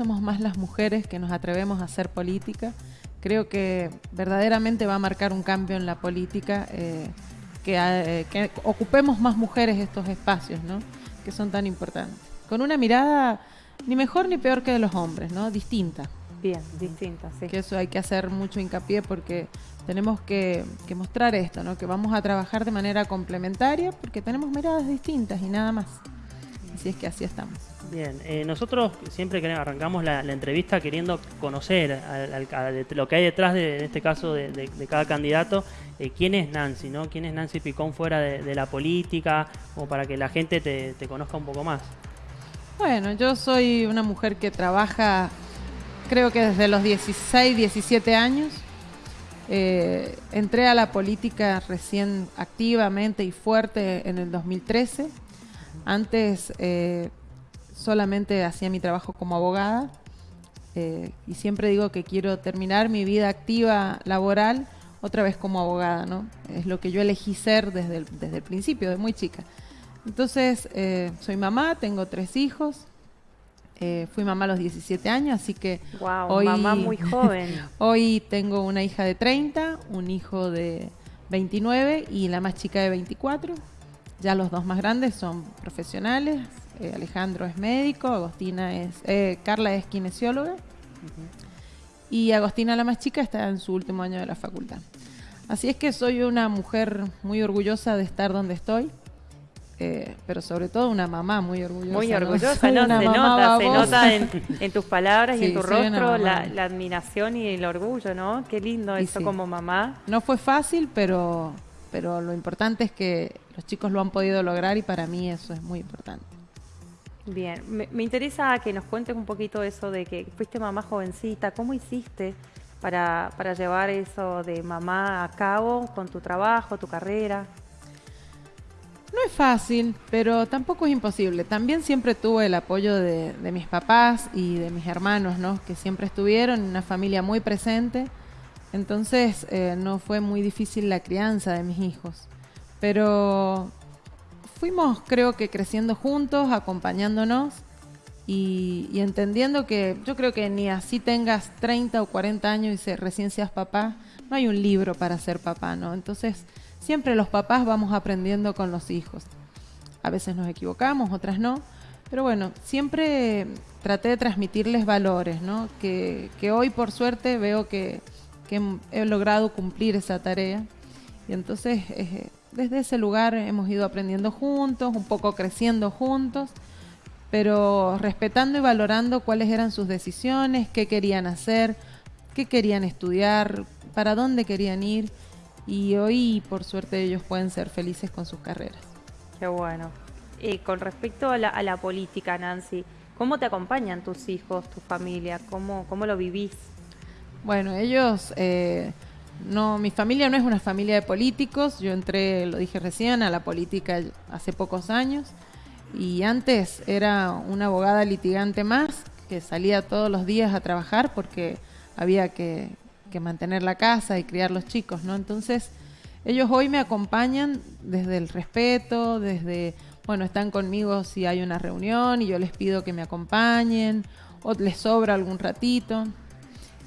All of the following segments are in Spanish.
somos más las mujeres que nos atrevemos a hacer política. Creo que verdaderamente va a marcar un cambio en la política, eh, que, eh, que ocupemos más mujeres estos espacios, ¿no? que son tan importantes. Con una mirada ni mejor ni peor que de los hombres, ¿no? distinta. Bien, distinta, sí. Que eso hay que hacer mucho hincapié porque tenemos que, que mostrar esto, ¿no? que vamos a trabajar de manera complementaria porque tenemos miradas distintas y nada más. Así es que así estamos. Bien, eh, nosotros siempre que arrancamos la, la entrevista queriendo conocer al- lo que hay detrás de, en este caso de, de- de cada candidato, eh, quién es Nancy, ¿no? ¿Quién es Nancy Picón fuera de, de la política? O para que la gente te, te conozca un poco más. Bueno, yo soy una mujer que trabaja, creo que desde los 16, 17 años. Eh, entré a la política recién activamente y fuerte en el 2013. Antes eh, solamente hacía mi trabajo como abogada eh, y siempre digo que quiero terminar mi vida activa laboral otra vez como abogada, ¿no? Es lo que yo elegí ser desde el, desde el principio, de muy chica. Entonces, eh, soy mamá, tengo tres hijos, eh, fui mamá a los 17 años, así que Wow, hoy, mamá muy joven. hoy tengo una hija de 30, un hijo de 29 y la más chica de 24. Ya los dos más grandes son profesionales. eh, Alejandro es médico, Agostina es, eh, Carla es kinesióloga y Agostina la más chica está en su último año de la facultad. Así es que soy una mujer muy orgullosa de estar donde estoy, eh, pero sobre todo una mamá muy orgullosa. Muy ¿no? orgullosa, ¿no? una Se nota, se nota en, en tus palabras y en Sí, tu rostro la, la admiración y el orgullo, ¿no? Qué lindo Y eso sí. como mamá. No fue fácil, pero, pero lo importante es que los chicos lo han podido lograr y para mí eso es muy importante. Bien, me, me interesa que nos cuentes un poquito eso de que fuiste mamá jovencita, ¿cómo hiciste para, para llevar eso de mamá a cabo con tu trabajo, tu carrera? No es fácil, pero tampoco es imposible. También siempre tuve el apoyo de, de mis papás y de mis hermanos, ¿no? Que siempre estuvieron en una familia muy presente. Entonces eh, no fue muy difícil la crianza de mis hijos. Pero fuimos, creo que, creciendo juntos, acompañándonos y, entendiendo que yo creo que ni así tengas 30 o 40 años y se, recién seas papá, no hay un libro para ser papá, ¿no? Entonces siempre los papás vamos aprendiendo con los hijos. A veces nos equivocamos, otras no. Pero bueno, siempre traté de transmitirles valores, ¿no? Que hoy por suerte veo que, que he logrado cumplir esa tarea. Y entonces eh, desde ese lugar hemos ido aprendiendo juntos, un poco creciendo juntos, pero respetando y valorando cuáles eran sus decisiones, qué querían hacer, qué querían estudiar, para dónde querían ir. Y hoy, por suerte, ellos pueden ser felices con sus carreras. Qué bueno. Eh, con respecto a la, a la política, Nancy, ¿cómo te acompañan tus hijos, tu familia? ¿Cómo, cómo lo vivís? Bueno, ellos, eh, no, mi familia no es una familia de políticos. Yo entré, lo dije recién, a la política hace pocos años. Y antes era una abogada litigante más que salía todos los días a trabajar porque había que, que mantener la casa y criar los chicos, ¿no? Entonces, ellos hoy me acompañan desde el respeto, desde, bueno, están conmigo si hay una reunión y yo les pido que me acompañen o les sobra algún ratito.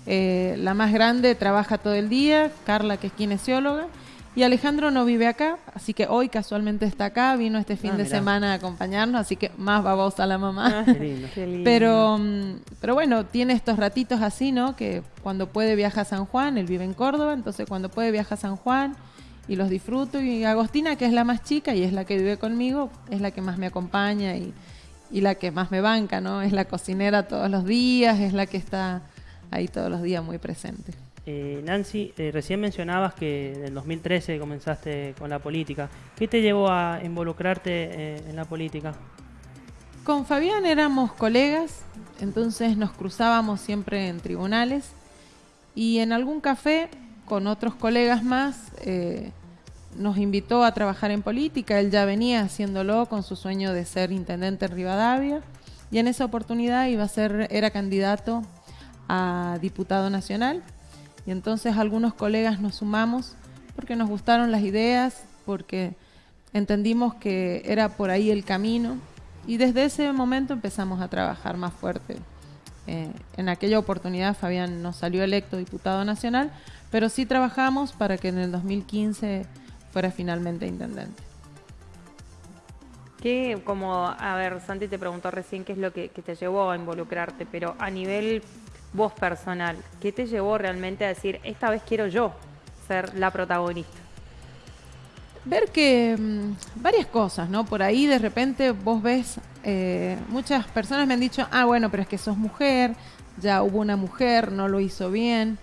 Eh, la más grande trabaja todo el día, Carla que es kinesióloga, y Alejandro no vive acá, así que hoy casualmente está acá, vino este fin Ah, de mirá. semana a acompañarnos, así que más babosa la mamá. Qué lindo. Qué lindo. Pero, mm, pero bueno, tiene estos ratitos así, ¿no? Que cuando puede viaja a San Juan, él vive en Córdoba, entonces cuando puede viaja a San Juan y los disfruto. Y Agostina, que es la más chica y es la que vive conmigo, es la que más me acompaña y, y la que más me banca, ¿no? Es la cocinera todos los días, es la que está ahí todos los días muy presente. Eh, Nancy, eh, recién mencionabas que en el 2013 comenzaste con la política. ¿Qué te llevó a involucrarte eh, en la política? Con Fabián éramos colegas, entonces nos cruzábamos siempre en tribunales y en algún café con otros colegas más eh, nos invitó a trabajar en política. Él ya venía haciéndolo con su sueño de ser intendente en Rivadavia y en esa oportunidad iba a ser, era candidato a diputado nacional. Y entonces algunos colegas nos sumamos porque nos gustaron las ideas, porque entendimos que era por ahí el camino. Y desde ese momento empezamos a trabajar más fuerte. Eh, en aquella oportunidad Fabián no salió electo diputado nacional, pero sí trabajamos para que en el 2015 fuera finalmente intendente. ¿Qué, como, a ver, Santi te preguntó recién qué es lo que, te llevó a involucrarte, pero a nivel vos personal, ¿qué te llevó realmente a decir, esta vez quiero yo ser la protagonista? Ver que mm, varias cosas, ¿no? Por ahí de repente vos ves, eh, muchas personas me han dicho, ah, bueno, pero es que sos mujer, ya hubo una mujer, no lo hizo bien.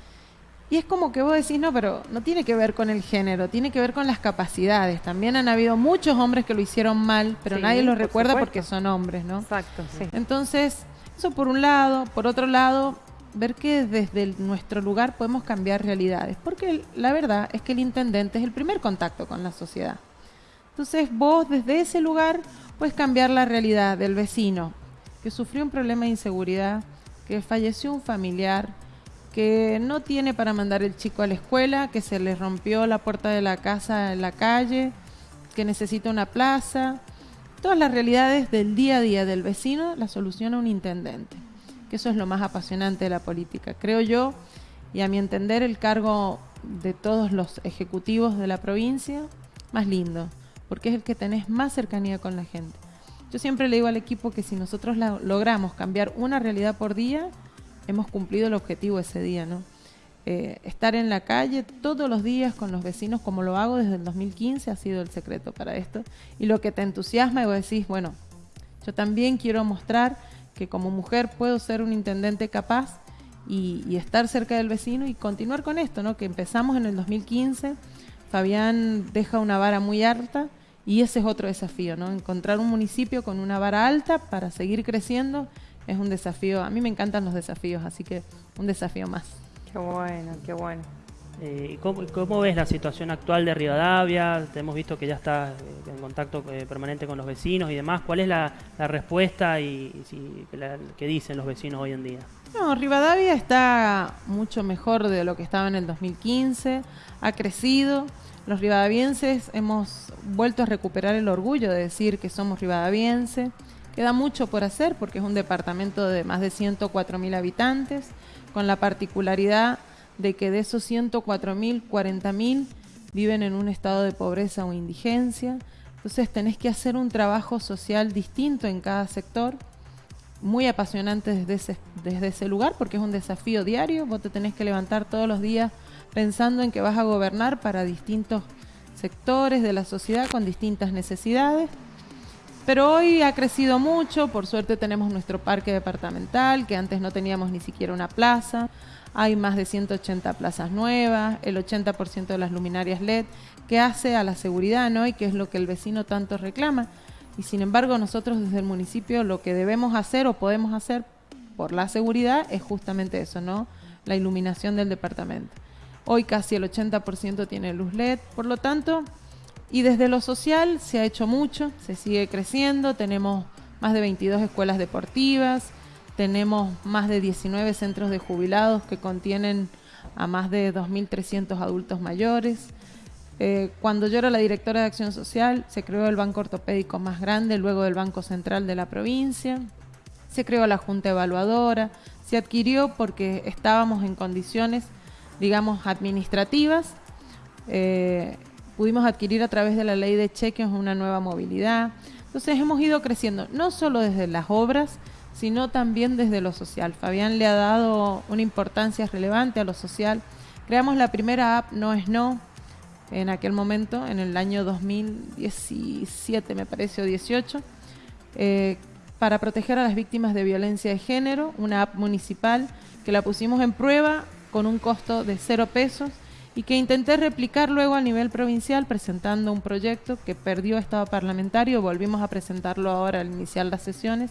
Y es como que vos decís, no, pero no tiene que ver con el género, tiene que ver con las capacidades. También han habido muchos hombres que lo hicieron mal, pero nadie los recuerda porque son hombres, ¿no? Exacto, sí. Entonces, eso por un lado. Por otro lado, ver que desde nuestro lugar podemos cambiar realidades. Porque la verdad es que el intendente es el primer contacto con la sociedad. Entonces, vos desde ese lugar puedes cambiar la realidad del vecino que sufrió un problema de inseguridad, que falleció un familiar que no tiene para mandar el chico a la escuela, que se le rompió la puerta de la casa en la calle, que necesita una plaza. Todas las realidades del día a día del vecino las soluciona un intendente, que eso es lo más apasionante de la política. Creo yo, y a mi entender, el cargo de todos los ejecutivos de la provincia más lindo, porque es el que tenés más cercanía con la gente. Yo siempre le digo al equipo que si nosotros logramos cambiar una realidad por día, hemos cumplido el objetivo ese día, ¿no? Eh, estar en la calle todos los días con los vecinos, como lo hago desde el 2015, ha sido el secreto para esto. Y lo que te entusiasma y vos decís, bueno, yo también quiero mostrar que como mujer puedo ser un intendente capaz y, y, estar cerca del vecino y continuar con esto, ¿no? Que empezamos en el 2015, Fabián deja una vara muy alta y ese es otro desafío, ¿no? Encontrar un municipio con una vara alta para seguir creciendo es un desafío. A mí me encantan los desafíos, así que un desafío más. Qué bueno, qué bueno. Eh, ¿cómo, ves la situación actual de Rivadavia? Hemos visto que ya está eh, en contacto eh, permanente con los vecinos y demás. ¿Cuál es la, respuesta y, qué dicen los vecinos hoy en día? No, Rivadavia está mucho mejor de lo que estaba en el 2015, ha crecido. Los rivadavienses hemos vuelto a recuperar el orgullo de decir que somos rivadavienses. Queda mucho por hacer porque es un departamento de más de 104 mil habitantes, con la particularidad de que de esos 104 mil, 40 mil viven en un estado de pobreza o indigencia. Entonces tenés que hacer un trabajo social distinto en cada sector, muy apasionante desde ese, desde ese lugar porque es un desafío diario. Vos te tenés que levantar todos los días pensando en que vas a gobernar para distintos sectores de la sociedad con distintas necesidades. Pero hoy ha crecido mucho, por suerte tenemos nuestro parque departamental, que antes no teníamos ni siquiera una plaza, hay más de 180 plazas nuevas, el 80% de las luminarias LED, que hace a la seguridad, ¿no? Y que es lo que el vecino tanto reclama. Y sin embargo, nosotros desde el municipio lo que debemos hacer o podemos hacer por la seguridad es justamente eso, ¿no? La iluminación del departamento. Hoy casi el 80% tiene luz LED, por lo tanto, y desde lo social se ha hecho mucho, se sigue creciendo, tenemos más de 22 escuelas deportivas, tenemos más de 19 centros de jubilados que contienen a más de 2.300 adultos mayores. Eh, cuando yo era la directora de Acción Social, se creó el banco ortopédico más grande, luego del Banco Central de la provincia, se creó la Junta Evaluadora, se adquirió porque estábamos en condiciones, digamos, administrativas. Eh, pudimos adquirir a través de la ley de cheques una nueva movilidad. Entonces hemos ido creciendo, no solo desde las obras, sino también desde lo social. Fabián le ha dado una importancia relevante a lo social. Creamos la primera app No es No en aquel momento, en el año 2017 me parece, o 18, eh, para proteger a las víctimas de violencia de género, una app municipal que la pusimos en prueba con un costo de cero pesos y que intenté replicar luego a nivel provincial presentando un proyecto que perdió estado parlamentario, volvimos a presentarlo ahora al iniciar las sesiones,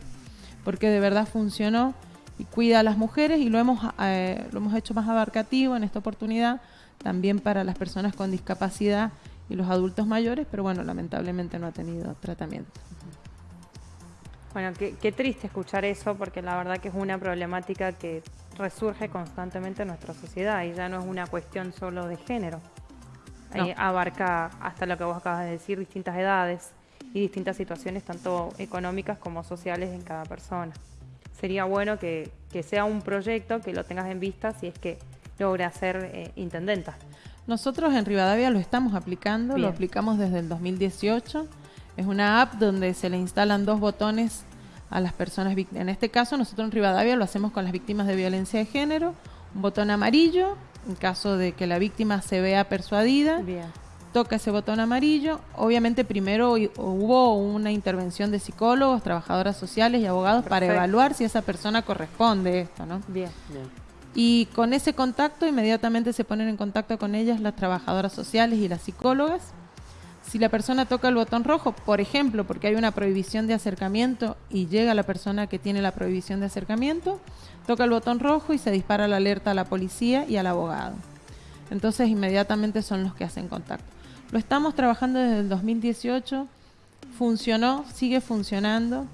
porque de verdad funcionó y cuida a las mujeres y lo hemos, eh, lo hemos hecho más abarcativo en esta oportunidad, también para las personas con discapacidad y los adultos mayores, pero bueno, lamentablemente no ha tenido tratamiento. Bueno, qué, triste escuchar eso, porque la verdad que es una problemática que resurge constantemente en nuestra sociedad y ya no es una cuestión solo de género. abarca hasta lo que vos acabas de decir, distintas edades y distintas situaciones, tanto económicas como sociales en cada persona. Sería bueno que, que sea un proyecto que lo tengas en vista si es que logra ser eh, intendenta. Nosotros en Rivadavia lo estamos aplicando, lo aplicamos desde el 2018. Es una app donde se le instalan dos botones a las personas víctimas. En este caso, nosotros en Rivadavia lo hacemos con las víctimas de violencia de género. Un botón amarillo, en caso de que la víctima se vea persuadida. Toca ese botón amarillo. Obviamente primero hubo una intervención de psicólogos, trabajadoras sociales y abogados para evaluar si esa persona corresponde a esto, ¿no? Bien. Y con ese contacto inmediatamente se ponen en contacto con ellas las trabajadoras sociales y las psicólogas si la persona toca el botón rojo, por ejemplo, porque hay una prohibición de acercamiento y llega la persona que tiene la prohibición de acercamiento, toca el botón rojo y se dispara la alerta a la policía y al abogado. Entonces inmediatamente son los que hacen contacto. Lo estamos trabajando desde el 2018, funcionó, sigue funcionando.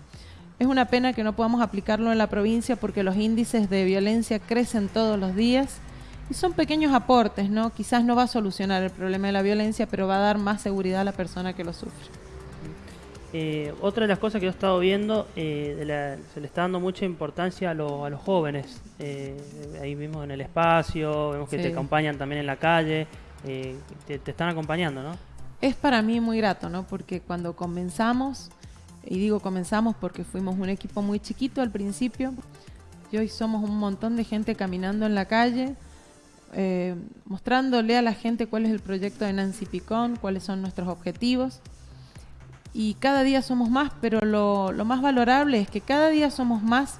Es una pena que no podamos aplicarlo en la provincia porque los índices de violencia crecen todos los días y son pequeños aportes, ¿no? Quizás no va a solucionar el problema de la violencia, pero va a dar más seguridad a la persona que lo sufre. Eh, otra de las cosas que he estado viendo, eh, se le está dando mucha importancia a, los jóvenes. Eh, ahí mismo en el espacio, vemos que te acompañan también en la calle, te, te, están acompañando, ¿no? Es para mí muy grato, ¿no? Porque cuando comenzamos, y digo comenzamos porque fuimos un equipo muy chiquito al principio, y hoy somos un montón de gente caminando en la calle, eh, mostrándole a la gente cuál es el proyecto de Nancy Picón, cuáles son nuestros objetivos. Y cada día somos más, pero lo, más valorable es que cada día somos más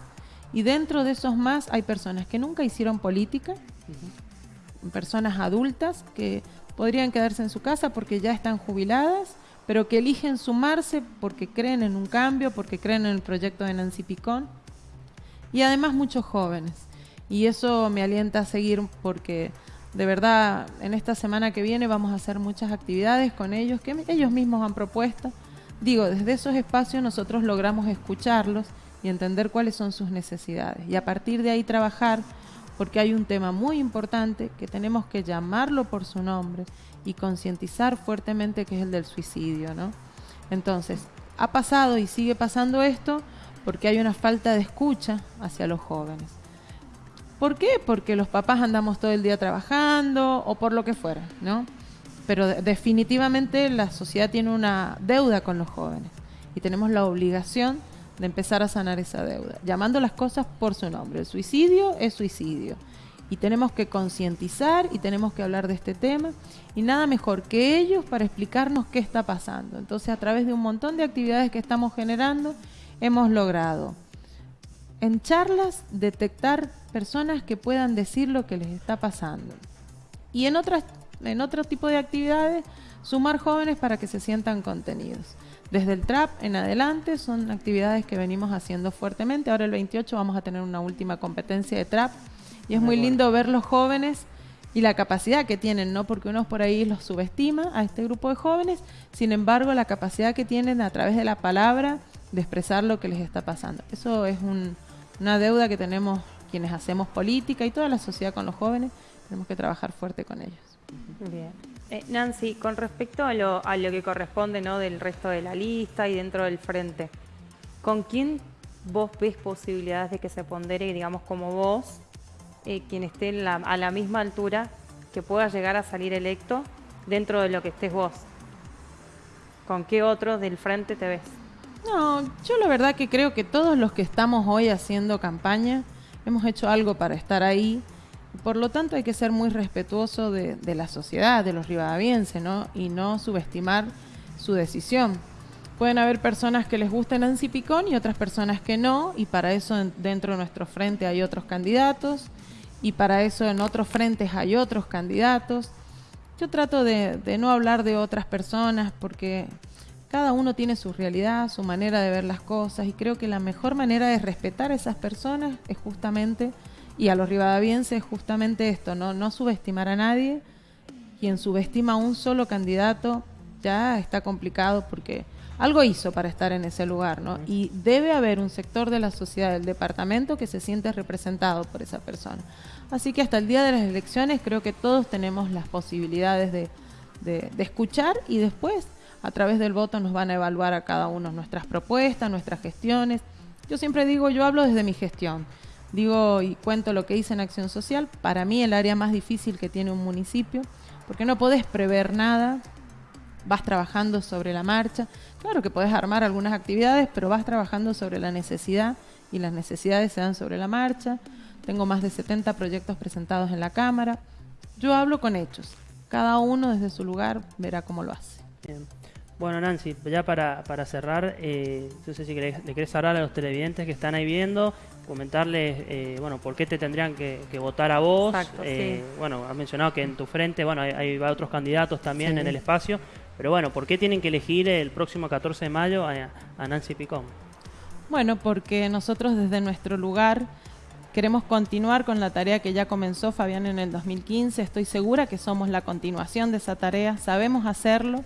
y dentro de esos más hay personas que nunca hicieron política, personas adultas que podrían quedarse en su casa porque ya están jubiladas, pero que eligen sumarse porque creen en un cambio, porque creen en el proyecto de Nancy Picón. Y además muchos jóvenes y eso me alienta a seguir porque de verdad en esta semana que viene vamos a hacer muchas actividades con ellos que ellos mismos han propuesto. Digo, desde esos espacios nosotros logramos escucharlos y entender cuáles son sus necesidades y a partir de ahí trabajar porque hay un tema muy importante que tenemos que llamarlo por su nombre y concientizar fuertemente que es el del suicidio, ¿no? Entonces, ha pasado y sigue pasando esto porque hay una falta de escucha hacia los jóvenes. ¿Por qué? Porque los papás andamos todo el día trabajando o por lo que fuera, ¿no? Pero definitivamente la sociedad tiene una deuda con los jóvenes y tenemos la obligación de empezar a sanar esa deuda, llamando las cosas por su nombre. El suicidio es suicidio y tenemos que concientizar y tenemos que hablar de este tema y nada mejor que ellos para explicarnos qué está pasando. Entonces a través de un montón de actividades que estamos generando hemos logrado en charlas detectar personas que puedan decir lo que les está pasando. Y en otras en otro tipo de actividades sumar jóvenes para que se sientan contenidos. Desde el trap en adelante son actividades que venimos haciendo fuertemente. Ahora el 28 vamos a tener una última competencia de trap y es muy, lindo ver los jóvenes y la capacidad que tienen, ¿no? Porque uno por ahí los subestima a este grupo de jóvenes, sin embargo, la capacidad que tienen a través de la palabra de expresar lo que les está pasando. Eso es un, una deuda que tenemos quienes hacemos política y toda la sociedad con los jóvenes, tenemos que trabajar fuerte con ellos. Bien. Eh, Nancy, con respecto a lo, a lo que corresponde ¿no? del resto de la lista y dentro del frente, ¿con quién vos ves posibilidades de que se pondere, digamos, como vos, eh, quien esté a la misma altura, que pueda llegar a salir electo dentro de lo que estés vos? ¿Con qué otros del frente te ves? No, yo la verdad que creo que todos los que estamos hoy haciendo campaña hemos hecho algo para estar ahí. Por lo tanto, hay que ser muy respetuoso de, la sociedad, de los rivadavienses, ¿no? Y no subestimar su decisión. Pueden haber personas que les guste Nancy Picón y otras personas que no, y para eso dentro de nuestro frente hay otros candidatos, y para eso en otros frentes hay otros candidatos. Yo trato de no hablar de otras personas porque cada uno tiene su realidad, su manera de ver las cosas y creo que la mejor manera de respetar a esas personas es justamente, y a los rivadavienses es justamente esto, ¿no? no subestimar a nadie. Quien subestima a un solo candidato ya está complicado porque algo hizo para estar en ese lugar, ¿no? Y debe haber un sector de la sociedad del departamento que se siente representado por esa persona. Así que hasta el día de las elecciones creo que todos tenemos las posibilidades de, de, de escuchar y después a través del voto nos van a evaluar a cada uno nuestras propuestas, nuestras gestiones. Yo siempre digo, yo hablo desde mi gestión, digo y cuento lo que hice en Acción Social, para mí el área más difícil que tiene un municipio, porque no podés prever nada, vas trabajando sobre la marcha. Claro que podés armar algunas actividades, pero vas trabajando sobre la necesidad y las necesidades se dan sobre la marcha. Tengo más de 70 proyectos presentados en la Cámara. Yo hablo con hechos. Cada uno desde su lugar verá cómo lo hace. Bien. Bueno, Nancy, ya para, para cerrar, eh, no sé si le querés hablar a los televidentes que están ahí viendo, comentarles, eh, bueno, por qué te tendrían que, votar a vos. eh, Bueno, has mencionado que en tu frente, bueno, hay, hay otros candidatos también en el espacio, pero bueno, ¿por qué tienen que elegir el próximo 14 de mayo a, a Nancy Picón? Bueno, porque nosotros desde nuestro lugar queremos continuar con la tarea que ya comenzó Fabián en el 2015. Estoy segura que somos la continuación de esa tarea, sabemos hacerlo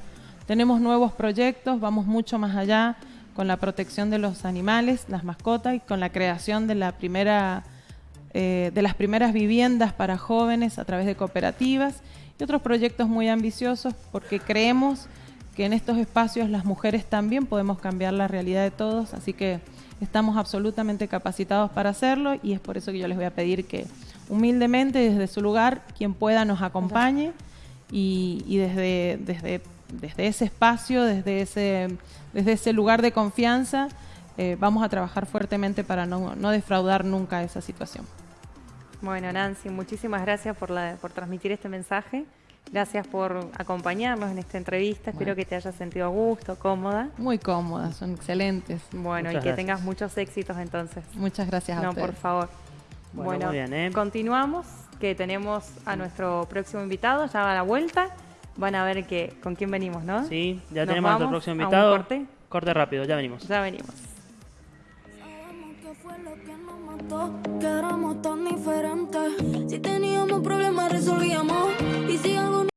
tenemos nuevos proyectos, vamos mucho más allá con la protección de los animales, las mascotas y con la creación eh, de las primeras viviendas para jóvenes a través de cooperativas y otros proyectos muy ambiciosos porque creemos que en estos espacios las mujeres también podemos cambiar la realidad de todos, así que estamos absolutamente capacitados para hacerlo y es por eso que yo les voy a pedir que humildemente desde su lugar quien pueda nos acompañe y, y desde, desde desde ese espacio, desde ese, desde ese lugar de confianza, eh, vamos a trabajar fuertemente para no, no, defraudar nunca esa situación. Bueno, Nancy, muchísimas gracias por, la, por transmitir este mensaje. Gracias por acompañarnos en esta entrevista. Espero que te hayas sentido a gusto, cómoda. Muy cómoda, son excelentes. Bueno, y que tengas muchos éxitos entonces. Muchas gracias a No, por favor. Bueno, ¿eh? continuamos, que tenemos a nuestro próximo invitado, ya va a la vuelta Van a ver que, con quién venimos, ¿no? Sí, ya Nos tenemos a nuestro próximo invitado. A un corte? corte rápido, ya venimos. Ya venimos. que éramos tan diferentes. Si teníamos problemas, resolvíamos. Y si algo